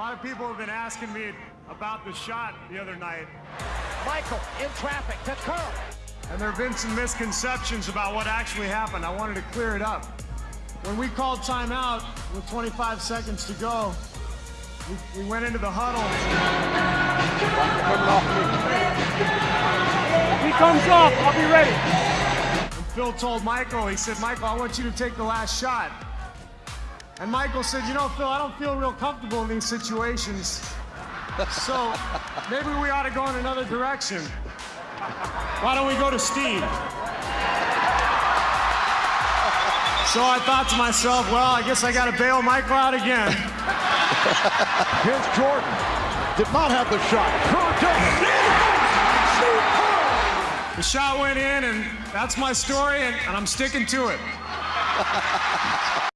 lot of people have been asking me about the shot the other night. Michael in traffic to Kerr. And there have been some misconceptions about what actually happened. I wanted to clear it up. When we called timeout with 25 seconds to go, we, we went into the huddle. He comes off, I'll be ready. And Phil told Michael, he said, Michael, I want you to take the last shot. And Michael said, you know, Phil, I don't feel real comfortable in these situations. So maybe we ought to go in another direction. Why don't we go to Steve? So I thought to myself, well, I guess I got to bail Michael out again. Here's Jordan. Did not have the shot. The shot went in, and that's my story, and, and I'm sticking to it.